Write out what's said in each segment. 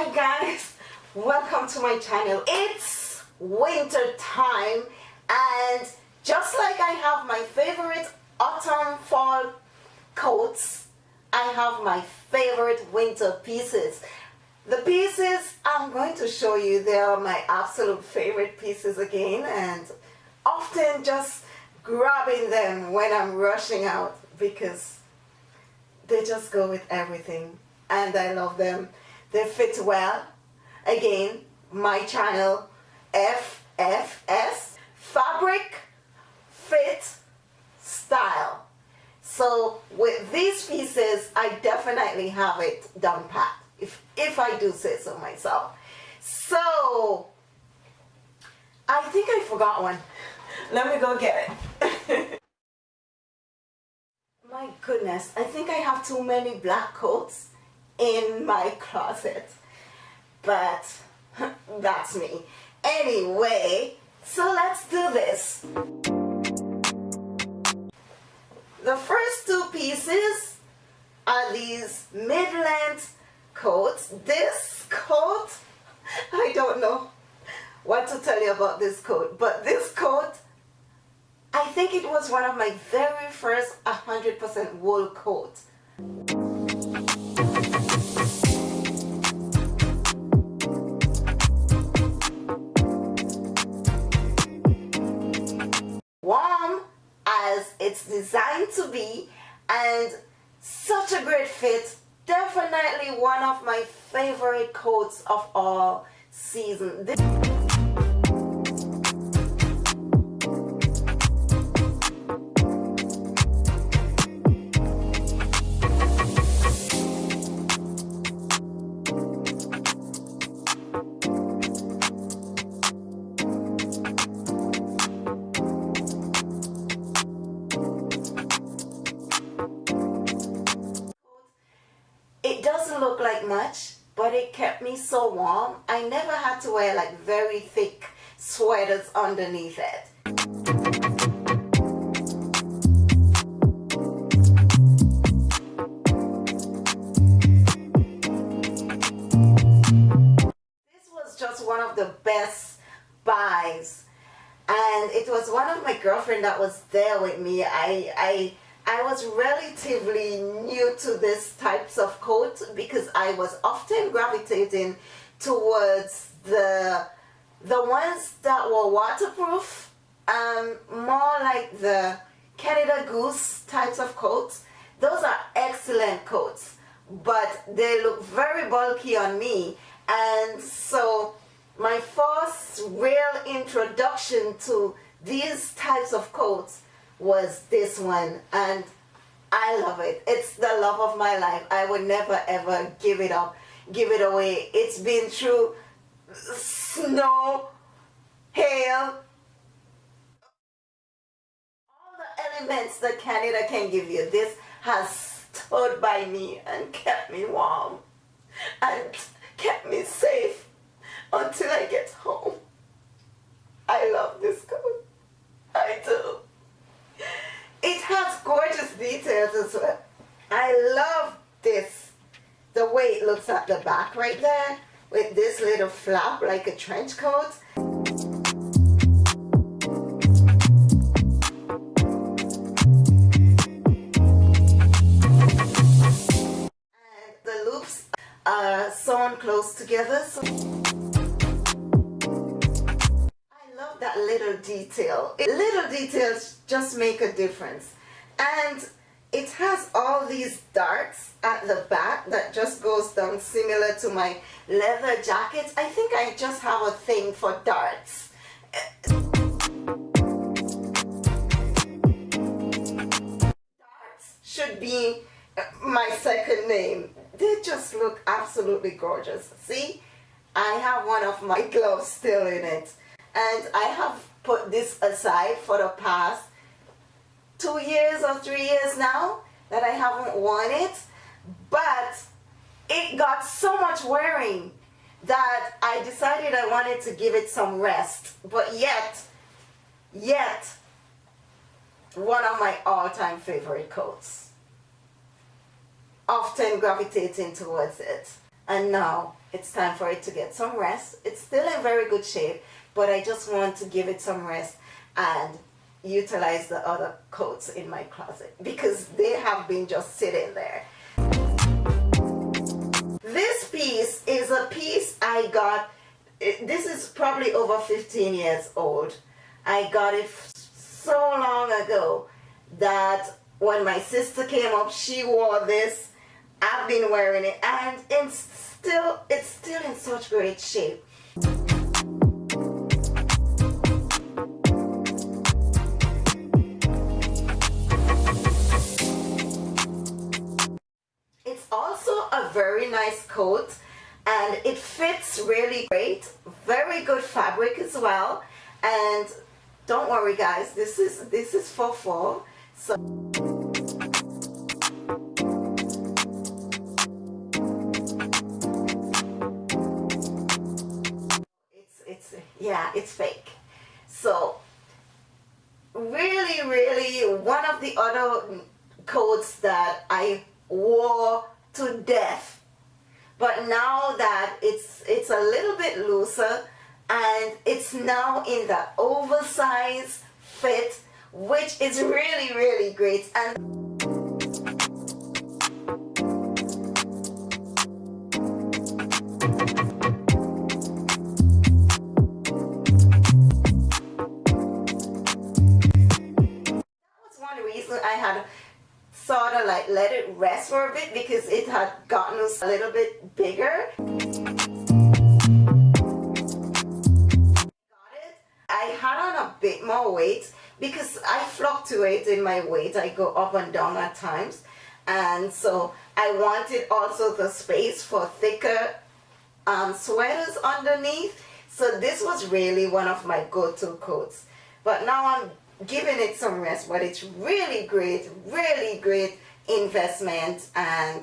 Hi guys, welcome to my channel. It's winter time and just like I have my favorite autumn fall coats, I have my favorite winter pieces. The pieces I'm going to show you, they are my absolute favorite pieces again and often just grabbing them when I'm rushing out because they just go with everything and I love them. They fit well. Again, my channel FFS Fabric Fit Style. So with these pieces, I definitely have it done pat, if, if I do say so myself. So, I think I forgot one. Let me go get it. my goodness, I think I have too many black coats in my closet. But that's me. Anyway, so let's do this. The first two pieces are these mid-length coats. This coat, I don't know what to tell you about this coat, but this coat, I think it was one of my very first 100% wool coat. It's designed to be and such a great fit. Definitely one of my favorite coats of all season. This me so warm. I never had to wear like very thick sweaters underneath it. This was just one of the best buys and it was one of my girlfriend that was there with me. I, I I was relatively new to these types of coat because I was often gravitating towards the the ones that were waterproof, um, more like the Canada Goose types of coats. Those are excellent coats, but they look very bulky on me. And so my first real introduction to these types of coats was this one and I love it. It's the love of my life. I would never ever give it up, give it away. It's been through snow, hail, all the elements that Canada can give you. This has stood by me and kept me warm and kept me safe until I get home. I love this coat. I do. It has well. I love this. The way it looks at the back right there with this little flap like a trench coat. And the loops are sewn close together. So I love that little detail. Little details just make a difference. And it has all these darts at the back that just goes down similar to my leather jackets. I think I just have a thing for darts. Darts should be my second name. They just look absolutely gorgeous. See? I have one of my gloves still in it and I have put this aside for the past two years or three years now that I haven't worn it but it got so much wearing that I decided I wanted to give it some rest but yet yet one of my all-time favorite coats often gravitating towards it and now it's time for it to get some rest. It's still in very good shape, but I just want to give it some rest and utilize the other coats in my closet because they have been just sitting there. This piece is a piece I got, eh, this is probably over 15 years old. I got it so long ago that when my sister came up, she wore this. I've been wearing it and it's still, it's still in such great shape. Nice coat and it fits really great. Very good fabric as well. And don't worry guys, this is this is for fall. So it's it's yeah it's fake so really really one of the other coats that I wore to death but now that it's it's a little bit looser and it's now in the oversized fit which is really really great. And let it rest for a bit because it had gotten us a little bit bigger. I had on a bit more weight because I fluctuate in my weight. I go up and down at times. And so I wanted also the space for thicker um, sweaters underneath. So this was really one of my go-to coats. But now I'm giving it some rest but it's really great really great investment and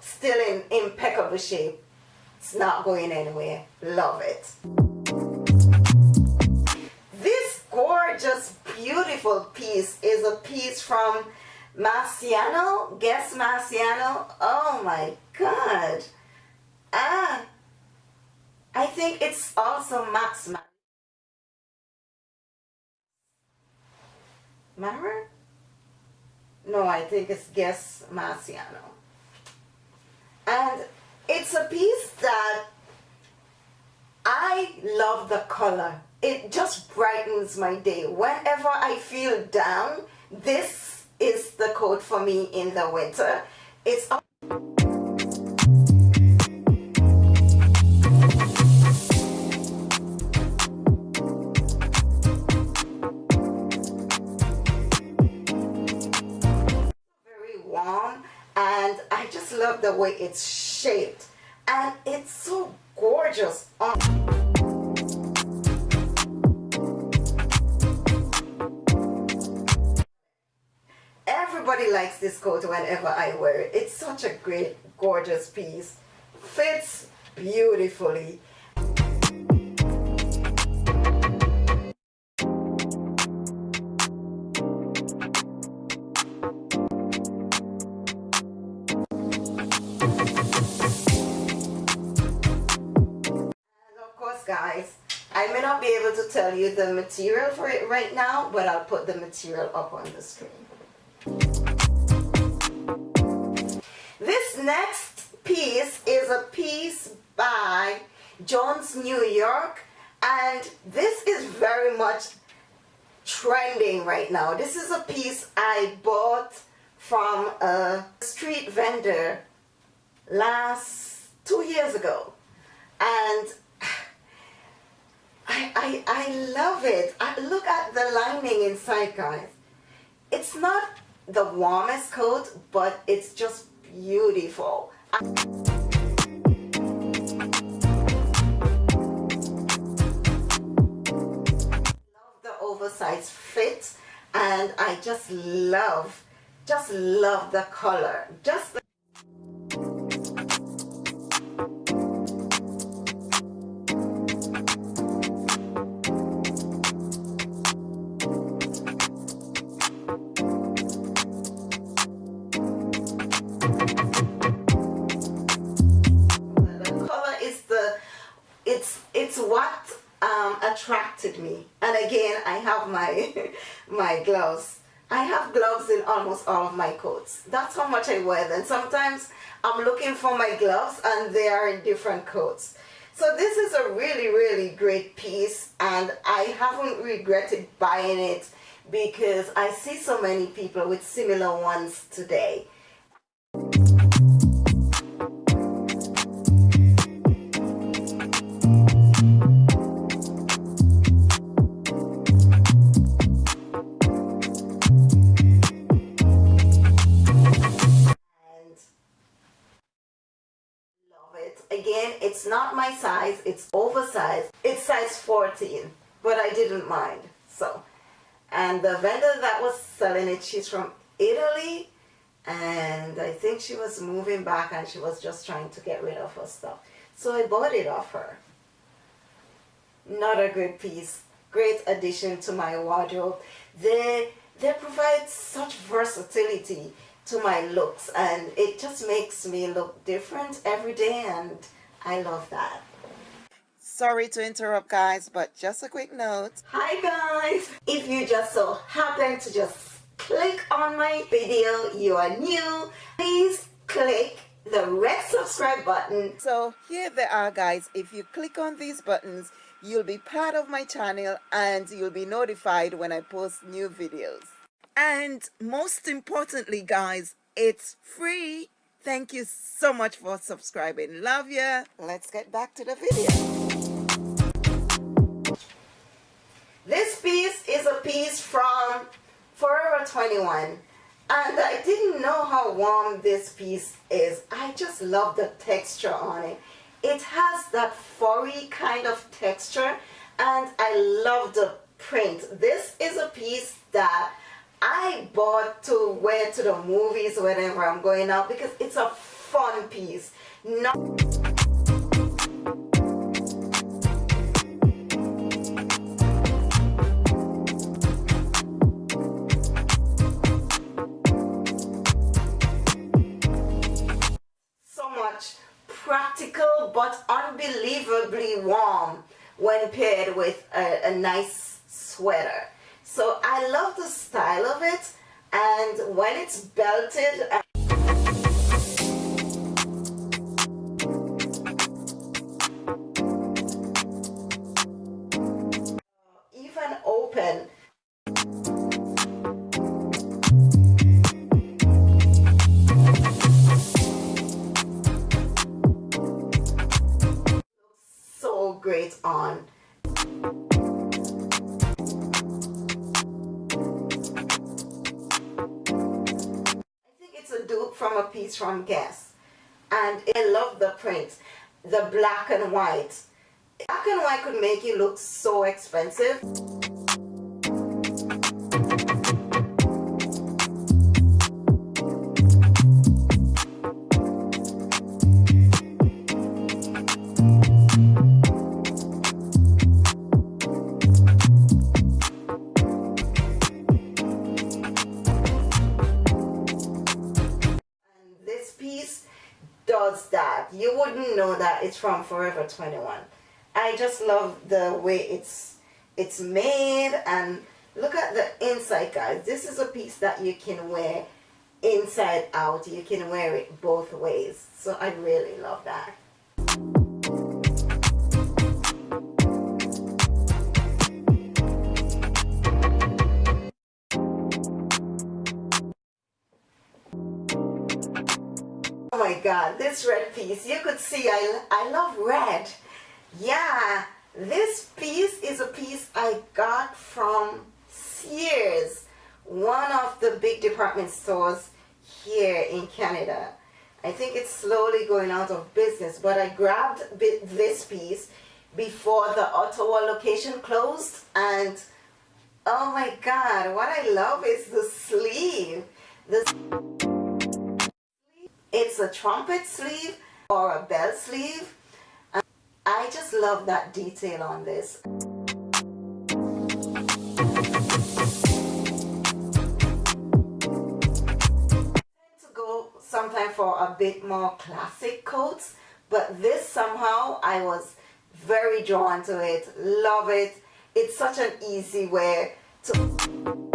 still in impeccable shape. It's not going anywhere. Love it. This gorgeous beautiful piece is a piece from Marciano. Guess Marciano? Oh my god. Ah I think it's also Max Remember? No, I think it's Guess Marciano. And it's a piece that I love the color. It just brightens my day. Whenever I feel down, this is the coat for me in the winter. It's it's shaped and it's so gorgeous. Oh. Everybody likes this coat whenever I wear it. It's such a great gorgeous piece. Fits beautifully tell you the material for it right now but I'll put the material up on the screen. This next piece is a piece by Jones New York and this is very much trending right now. This is a piece I bought from a street vendor last two years ago. And I, I, I love it. I, look at the lining inside, guys. It's not the warmest coat, but it's just beautiful. I love the oversized fit and I just love, just love the color. Just the attracted me. And again I have my my gloves. I have gloves in almost all of my coats. That's how much I wear them. Sometimes I'm looking for my gloves and they are in different coats. So this is a really really great piece and I haven't regretted buying it because I see so many people with similar ones today it's not my size it's oversized it's size 14 but I didn't mind so. And the vendor that was selling it she's from Italy and I think she was moving back and she was just trying to get rid of her stuff. So I bought it off her. Not a good piece. Great addition to my wardrobe. They they provide such versatility to my looks and it just makes me look different every day and I love that. Sorry to interrupt guys but just a quick note. Hi guys! If you just so happen to just click on my video, you are new, please click the red subscribe button. So here they are guys, if you click on these buttons you'll be part of my channel and you'll be notified when I post new videos. And most importantly, guys, it's free. Thank you so much for subscribing. Love ya. Let's get back to the video. This piece is a piece from Forever 21 and I didn't know how warm this piece is. I just love the texture on it. It has that furry kind of texture and I love the print. This is a piece that I bought to wear to the movies whenever I'm going out because it's a fun piece. Not so much practical but unbelievably warm when paired with a, a nice sweater. So I love the style of it and when it's belted piece from Guess. And I love the print the black and white. Black and white could make it look so expensive from Forever 21 I just love the way it's it's made and look at the inside guys. This is a piece that you can wear inside out. You can wear it both ways. So I really love that god, this red piece, you could see I, I love red. Yeah, this piece is a piece I got from Sears, one of the big department stores here in Canada. I think it's slowly going out of business, but I grabbed this piece before the Ottawa location closed and oh my god, what I love is the sleeve. The it's a trumpet sleeve or a bell sleeve. I just love that detail on this. to go sometime for a bit more classic coats but this somehow I was very drawn to it love it it's such an easy way to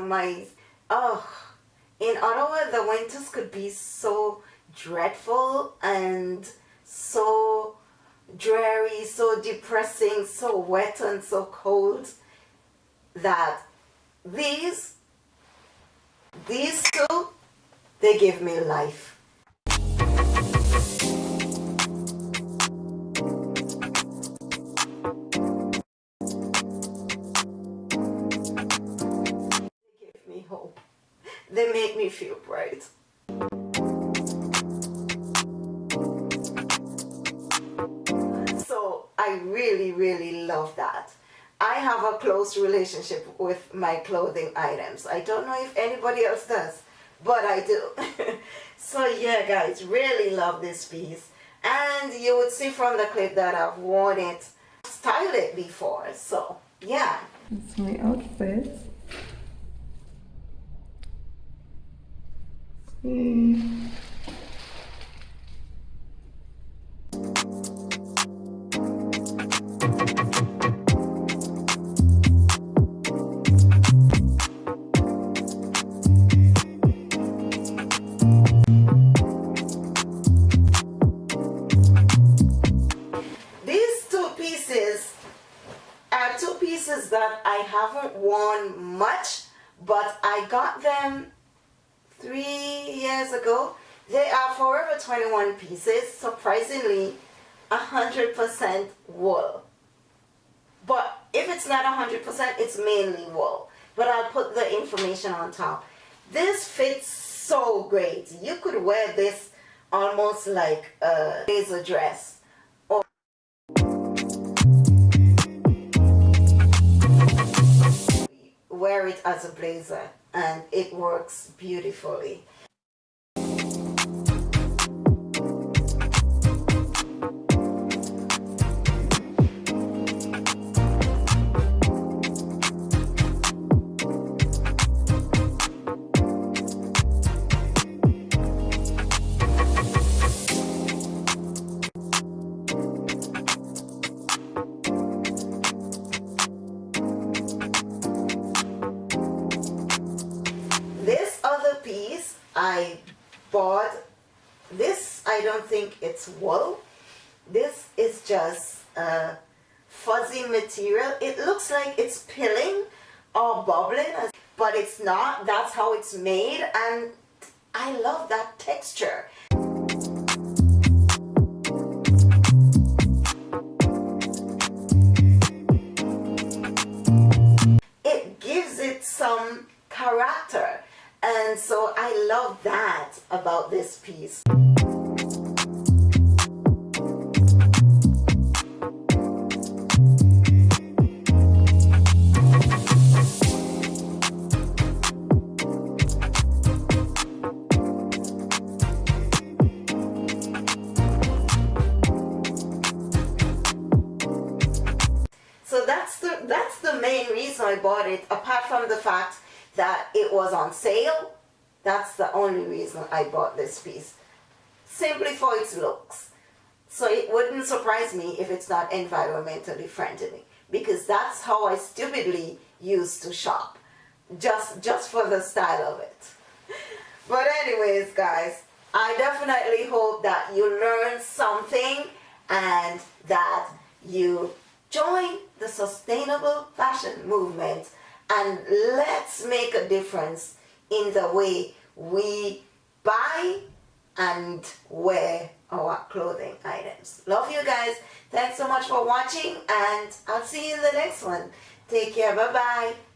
my oh in Ottawa the winters could be so dreadful and so dreary, so depressing, so wet and so cold that these, these two, they give me life. Me feel bright. So I really, really love that. I have a close relationship with my clothing items. I don't know if anybody else does, but I do. so yeah, guys, really love this piece. And you would see from the clip that I've worn it, styled it before. So yeah. That's my outfit. Mm. that I haven't worn much, but I got them three years ago. They are Forever 21 pieces, surprisingly 100% wool. But if it's not 100%, it's mainly wool. But I'll put the information on top. This fits so great. You could wear this almost like a blazer dress wear it as a blazer and it works beautifully. Think it's wool. This is just a fuzzy material. It looks like it's pilling or bubbling but it's not. That's how it's made and I love that texture. It gives it some character and so I love that about this piece. It was on sale. That's the only reason I bought this piece. Simply for its looks. So it wouldn't surprise me if it's not environmentally friendly because that's how I stupidly used to shop. Just, just for the style of it. But anyways, guys, I definitely hope that you learned something and that you join the sustainable fashion movement and let's make a difference in the way we buy and wear our clothing items. Love you guys. Thanks so much for watching and I'll see you in the next one. Take care. Bye-bye.